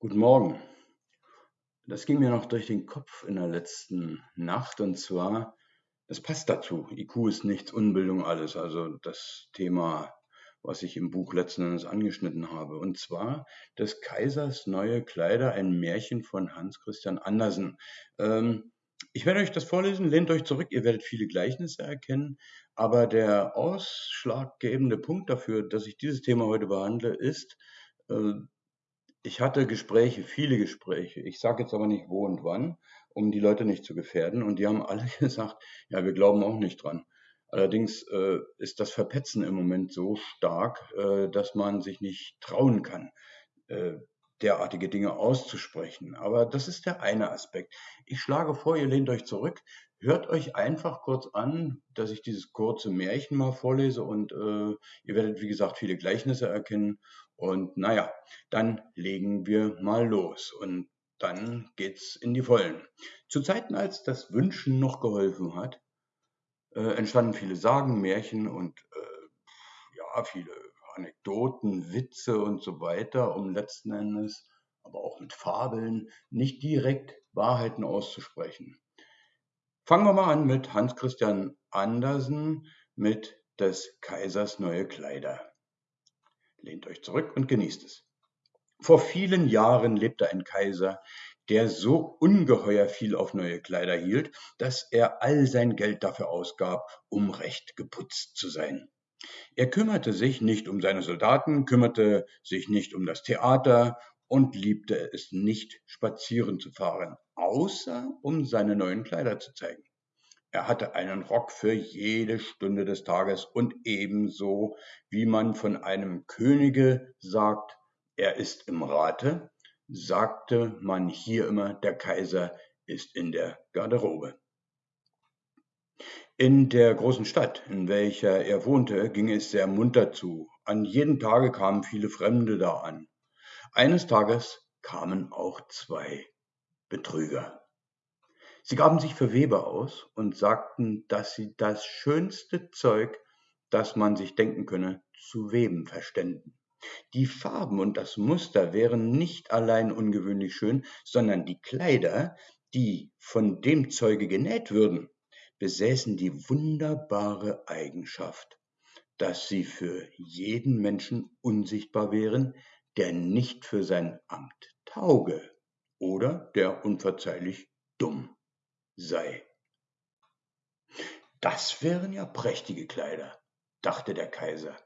Guten Morgen. Das ging mir noch durch den Kopf in der letzten Nacht und zwar, es passt dazu. IQ ist nichts, Unbildung alles. Also das Thema, was ich im Buch letzten Endes angeschnitten habe. Und zwar des Kaisers neue Kleider, ein Märchen von Hans Christian Andersen. Ähm, ich werde euch das vorlesen, lehnt euch zurück, ihr werdet viele Gleichnisse erkennen. Aber der ausschlaggebende Punkt dafür, dass ich dieses Thema heute behandle, ist, äh, ich hatte Gespräche, viele Gespräche. Ich sage jetzt aber nicht wo und wann, um die Leute nicht zu gefährden. Und die haben alle gesagt, ja, wir glauben auch nicht dran. Allerdings äh, ist das Verpetzen im Moment so stark, äh, dass man sich nicht trauen kann, äh, derartige Dinge auszusprechen. Aber das ist der eine Aspekt. Ich schlage vor, ihr lehnt euch zurück, hört euch einfach kurz an, dass ich dieses kurze Märchen mal vorlese und äh, ihr werdet, wie gesagt, viele Gleichnisse erkennen und naja, dann legen wir mal los und dann geht's in die Vollen. Zu Zeiten, als das Wünschen noch geholfen hat, äh, entstanden viele Sagen, Märchen und äh, ja, viele Anekdoten, Witze und so weiter, um letzten Endes, aber auch mit Fabeln, nicht direkt Wahrheiten auszusprechen. Fangen wir mal an mit Hans Christian Andersen mit des Kaisers neue Kleider. Lehnt euch zurück und genießt es. Vor vielen Jahren lebte ein Kaiser, der so ungeheuer viel auf neue Kleider hielt, dass er all sein Geld dafür ausgab, um recht geputzt zu sein. Er kümmerte sich nicht um seine Soldaten, kümmerte sich nicht um das Theater und liebte es nicht, spazieren zu fahren, außer um seine neuen Kleider zu zeigen. Er hatte einen Rock für jede Stunde des Tages und ebenso wie man von einem Könige sagt, er ist im Rate, sagte man hier immer, der Kaiser ist in der Garderobe. In der großen Stadt, in welcher er wohnte, ging es sehr munter zu. An jedem Tage kamen viele Fremde da an. Eines Tages kamen auch zwei Betrüger. Sie gaben sich für Weber aus und sagten, dass sie das schönste Zeug, das man sich denken könne, zu weben verständen. Die Farben und das Muster wären nicht allein ungewöhnlich schön, sondern die Kleider, die von dem Zeuge genäht würden, besäßen die wunderbare Eigenschaft, dass sie für jeden Menschen unsichtbar wären, der nicht für sein Amt tauge oder der unverzeihlich dumm sei. Das wären ja prächtige Kleider, dachte der Kaiser.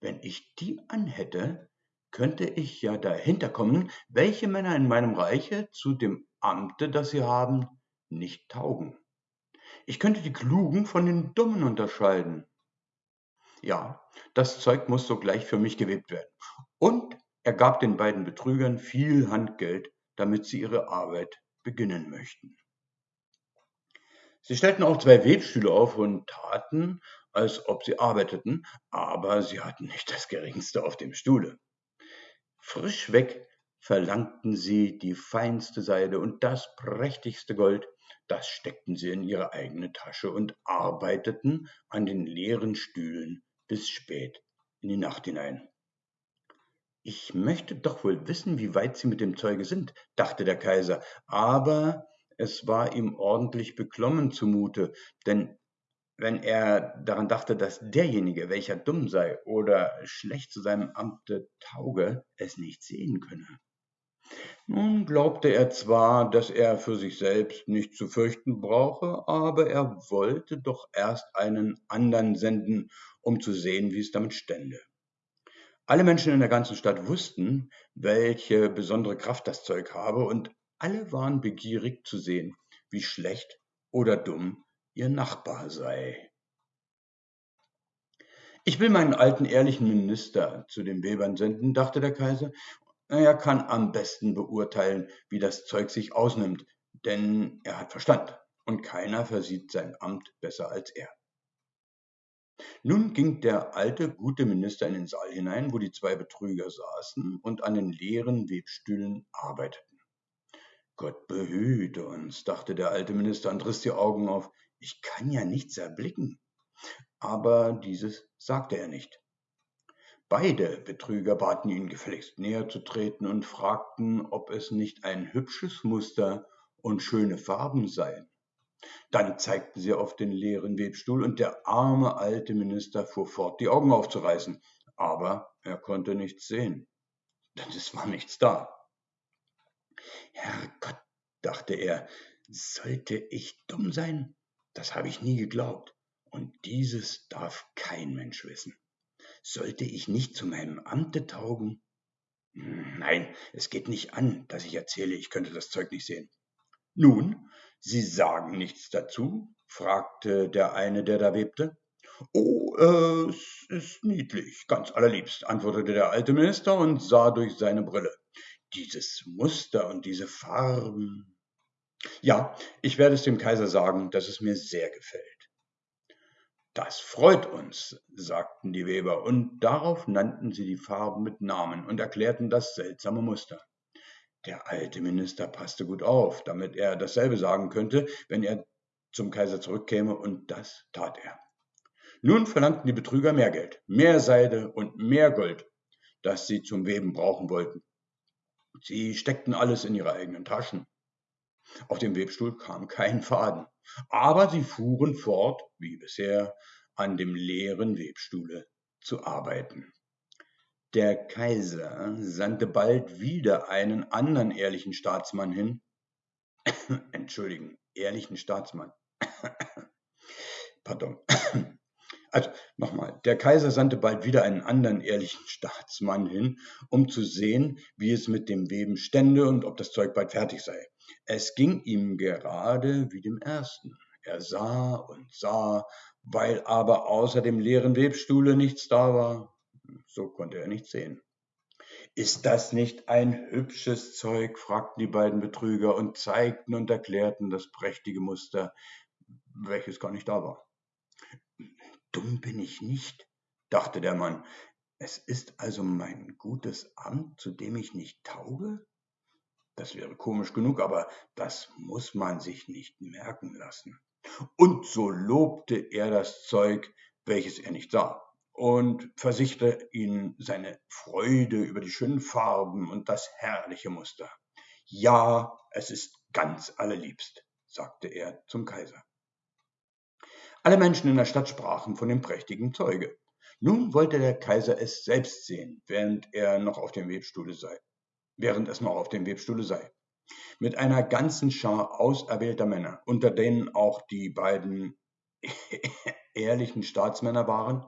Wenn ich die anhätte, könnte ich ja dahinter kommen, welche Männer in meinem Reiche zu dem Amte, das sie haben, nicht taugen. Ich könnte die Klugen von den Dummen unterscheiden. Ja, das Zeug muss sogleich für mich gewebt werden. Und er gab den beiden Betrügern viel Handgeld, damit sie ihre Arbeit beginnen möchten. Sie stellten auch zwei Webstühle auf und taten, als ob sie arbeiteten, aber sie hatten nicht das geringste auf dem Stuhle. Frischweg verlangten sie die feinste Seide und das prächtigste Gold, das steckten sie in ihre eigene Tasche und arbeiteten an den leeren Stühlen bis spät in die Nacht hinein. Ich möchte doch wohl wissen, wie weit sie mit dem Zeuge sind, dachte der Kaiser, aber es war ihm ordentlich beklommen zumute, denn wenn er daran dachte, dass derjenige, welcher dumm sei oder schlecht zu seinem Amte tauge, es nicht sehen könne. Nun glaubte er zwar, dass er für sich selbst nicht zu fürchten brauche, aber er wollte doch erst einen andern senden, um zu sehen, wie es damit stände. Alle Menschen in der ganzen Stadt wussten, welche besondere Kraft das Zeug habe, und alle waren begierig zu sehen, wie schlecht oder dumm ihr Nachbar sei. Ich will meinen alten ehrlichen Minister zu den Webern senden, dachte der Kaiser. Er kann am besten beurteilen, wie das Zeug sich ausnimmt, denn er hat Verstand und keiner versieht sein Amt besser als er. Nun ging der alte, gute Minister in den Saal hinein, wo die zwei Betrüger saßen und an den leeren Webstühlen arbeiteten. Gott behüte uns, dachte der alte Minister und riss die Augen auf. Ich kann ja nichts erblicken. Aber dieses sagte er nicht. Beide Betrüger baten ihn gefälligst näher zu treten und fragten, ob es nicht ein hübsches Muster und schöne Farben seien. Dann zeigten sie auf den leeren Webstuhl und der arme alte Minister fuhr fort, die Augen aufzureißen, aber er konnte nichts sehen, denn es war nichts da. Herrgott, dachte er, sollte ich dumm sein? Das habe ich nie geglaubt, und dieses darf kein Mensch wissen. Sollte ich nicht zu meinem Amte taugen? Hm, nein, es geht nicht an, dass ich erzähle, ich könnte das Zeug nicht sehen. Nun, Sie sagen nichts dazu? fragte der eine, der da webte. Oh, äh, es ist niedlich, ganz allerliebst, antwortete der alte Minister und sah durch seine Brille. Dieses Muster und diese Farben. Ja, ich werde es dem Kaiser sagen, dass es mir sehr gefällt. Das freut uns, sagten die Weber, und darauf nannten sie die Farben mit Namen und erklärten das seltsame Muster. Der alte Minister passte gut auf, damit er dasselbe sagen könnte, wenn er zum Kaiser zurückkäme, und das tat er. Nun verlangten die Betrüger mehr Geld, mehr Seide und mehr Gold, das sie zum Weben brauchen wollten. Sie steckten alles in ihre eigenen Taschen. Auf dem Webstuhl kam kein Faden, aber sie fuhren fort, wie bisher, an dem leeren Webstuhle zu arbeiten. Der Kaiser sandte bald wieder einen anderen ehrlichen Staatsmann hin. Entschuldigen, ehrlichen Staatsmann. Pardon. Also nochmal, der Kaiser sandte bald wieder einen anderen ehrlichen Staatsmann hin, um zu sehen, wie es mit dem Weben stände und ob das Zeug bald fertig sei. Es ging ihm gerade wie dem ersten. Er sah und sah, weil aber außer dem leeren Webstuhle nichts da war. So konnte er nichts sehen. Ist das nicht ein hübsches Zeug? fragten die beiden Betrüger und zeigten und erklärten das prächtige Muster, welches gar nicht da war. Dumm bin ich nicht, dachte der Mann. Es ist also mein gutes Amt, zu dem ich nicht tauge? Das wäre komisch genug, aber das muss man sich nicht merken lassen. Und so lobte er das Zeug, welches er nicht sah, und versicherte ihnen seine Freude über die schönen Farben und das herrliche Muster. Ja, es ist ganz allerliebst, sagte er zum Kaiser. Alle Menschen in der Stadt sprachen von dem prächtigen Zeuge. Nun wollte der Kaiser es selbst sehen, während er noch auf dem Webstuhle sei, während es noch auf dem Webstuhle sei. Mit einer ganzen Schar auserwählter Männer, unter denen auch die beiden ehrlichen Staatsmänner waren,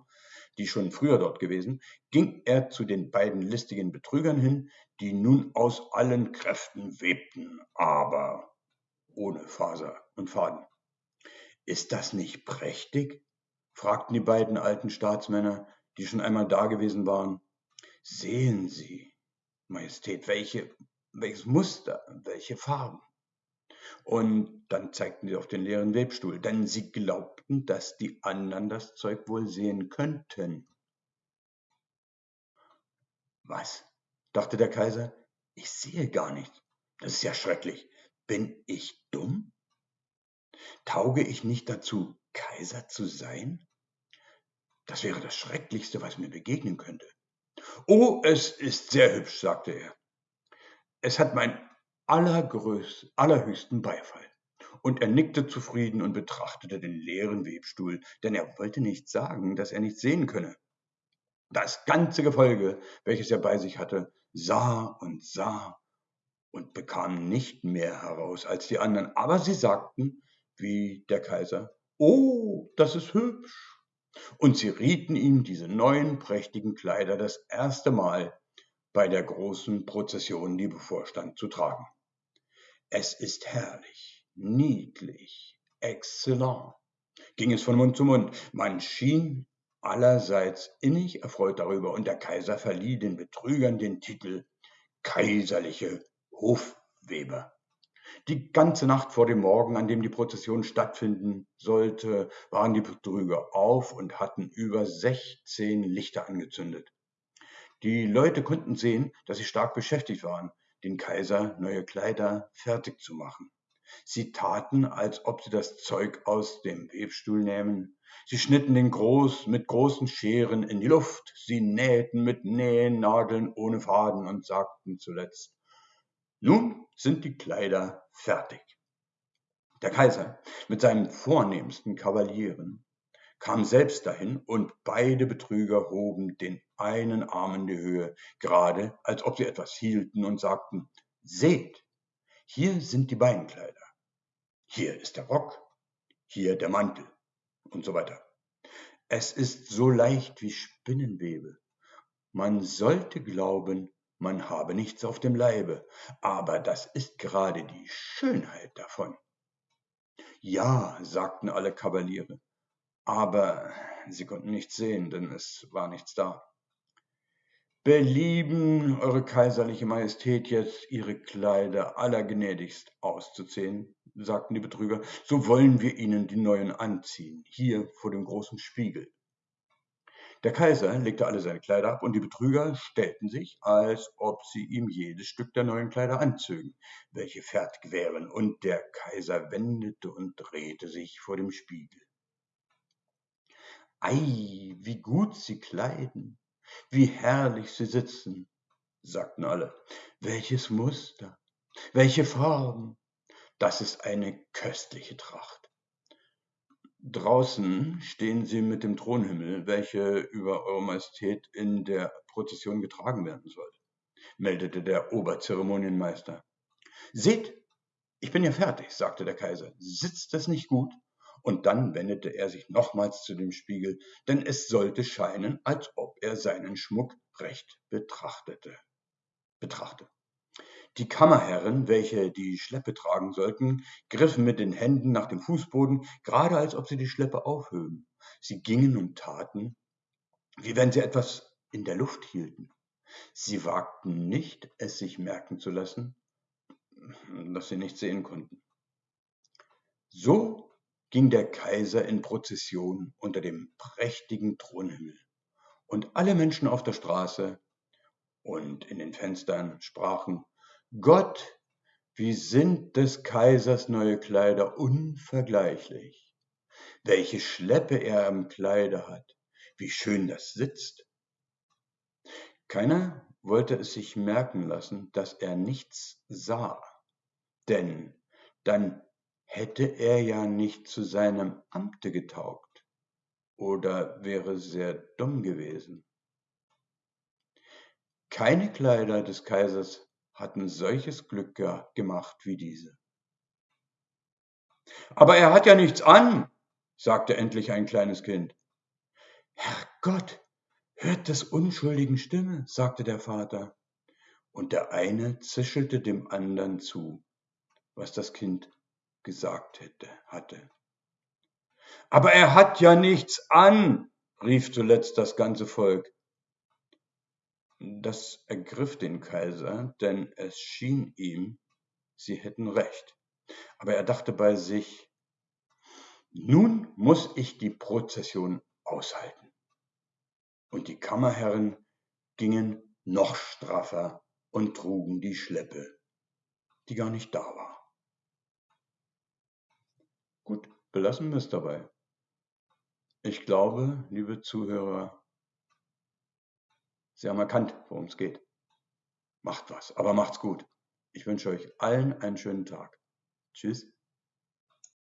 die schon früher dort gewesen, ging er zu den beiden listigen Betrügern hin, die nun aus allen Kräften webten, aber ohne Faser und Faden. Ist das nicht prächtig? fragten die beiden alten Staatsmänner, die schon einmal da gewesen waren. Sehen Sie, Majestät, welche, welches Muster, welche Farben. Und dann zeigten sie auf den leeren Webstuhl, denn sie glaubten, dass die anderen das Zeug wohl sehen könnten. Was? dachte der Kaiser. Ich sehe gar nichts. Das ist ja schrecklich. Bin ich dumm? Tauge ich nicht dazu, Kaiser zu sein? Das wäre das Schrecklichste, was mir begegnen könnte. Oh, es ist sehr hübsch, sagte er. Es hat mein allergröß, allerhöchsten Beifall. Und er nickte zufrieden und betrachtete den leeren Webstuhl, denn er wollte nicht sagen, dass er nichts sehen könne. Das ganze Gefolge, welches er bei sich hatte, sah und sah und bekam nicht mehr heraus als die anderen, aber sie sagten, wie der Kaiser, Oh, das ist hübsch. Und sie rieten ihm diese neuen prächtigen Kleider das erste Mal bei der großen Prozession, die bevorstand, zu tragen. Es ist herrlich, niedlich, exzellent, ging es von Mund zu Mund. Man schien allerseits innig erfreut darüber, und der Kaiser verlieh den Betrügern den Titel Kaiserliche Hofweber. Die ganze Nacht vor dem Morgen, an dem die Prozession stattfinden sollte, waren die Betrüger auf und hatten über 16 Lichter angezündet. Die Leute konnten sehen, dass sie stark beschäftigt waren, den Kaiser neue Kleider fertig zu machen. Sie taten, als ob sie das Zeug aus dem Webstuhl nähmen. Sie schnitten den groß mit großen Scheren in die Luft. Sie nähten mit Nähnadeln ohne Faden und sagten zuletzt, nun sind die Kleider fertig. Der Kaiser mit seinen vornehmsten Kavalieren kam selbst dahin und beide Betrüger hoben den einen Arm in die Höhe, gerade als ob sie etwas hielten und sagten, seht, hier sind die Beinkleider, hier ist der Rock, hier der Mantel und so weiter. Es ist so leicht wie Spinnenwebe. Man sollte glauben, man habe nichts auf dem Leibe, aber das ist gerade die Schönheit davon. Ja, sagten alle Kavaliere, aber sie konnten nichts sehen, denn es war nichts da. Belieben, Eure Kaiserliche Majestät, jetzt Ihre Kleider allergnädigst auszuziehen, sagten die Betrüger, so wollen wir Ihnen die neuen anziehen, hier vor dem großen Spiegel. Der Kaiser legte alle seine Kleider ab und die Betrüger stellten sich, als ob sie ihm jedes Stück der neuen Kleider anzögen, welche fertig wären, und der Kaiser wendete und drehte sich vor dem Spiegel. Ei, wie gut Sie kleiden, wie herrlich Sie sitzen, sagten alle. Welches Muster, welche Farben, das ist eine köstliche Tracht. Draußen stehen Sie mit dem Thronhimmel, welche über Eure Majestät in der Prozession getragen werden soll, meldete der Oberzeremonienmeister. Seht, ich bin ja fertig, sagte der Kaiser. Sitzt das nicht gut? Und dann wendete er sich nochmals zu dem Spiegel, denn es sollte scheinen, als ob er seinen Schmuck recht betrachtete. Betrachte. Die Kammerherren, welche die Schleppe tragen sollten, griffen mit den Händen nach dem Fußboden, gerade als ob sie die Schleppe aufhöben. Sie gingen und taten, wie wenn sie etwas in der Luft hielten. Sie wagten nicht, es sich merken zu lassen, dass sie nicht sehen konnten. So ging der Kaiser in Prozession unter dem prächtigen Thronhimmel, und alle Menschen auf der Straße und in den Fenstern sprachen Gott, wie sind des Kaisers neue Kleider unvergleichlich. Welche Schleppe er am Kleide hat, wie schön das sitzt. Keiner wollte es sich merken lassen, dass er nichts sah, denn dann hätte er ja nicht zu seinem Amte getaugt oder wäre sehr dumm gewesen. Keine Kleider des Kaisers hatten solches Glück gemacht wie diese. Aber er hat ja nichts an, sagte endlich ein kleines Kind. Herrgott, hört des Unschuldigen Stimme, sagte der Vater. Und der eine zischelte dem anderen zu, was das Kind gesagt hätte, hatte. Aber er hat ja nichts an, rief zuletzt das ganze Volk. Das ergriff den Kaiser, denn es schien ihm, sie hätten recht. Aber er dachte bei sich, nun muss ich die Prozession aushalten. Und die Kammerherren gingen noch straffer und trugen die Schleppe, die gar nicht da war. Gut, belassen wir es dabei. Ich glaube, liebe Zuhörer, Sie haben erkannt, worum es geht. Macht was, aber macht's gut. Ich wünsche euch allen einen schönen Tag. Tschüss.